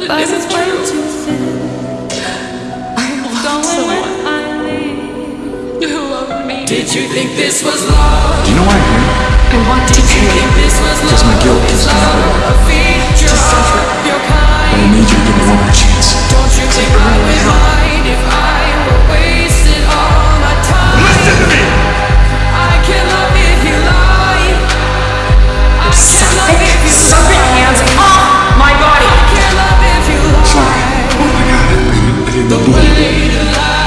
But it isn't true. I love someone me. Did you think this was love? Do you know why afraid of life.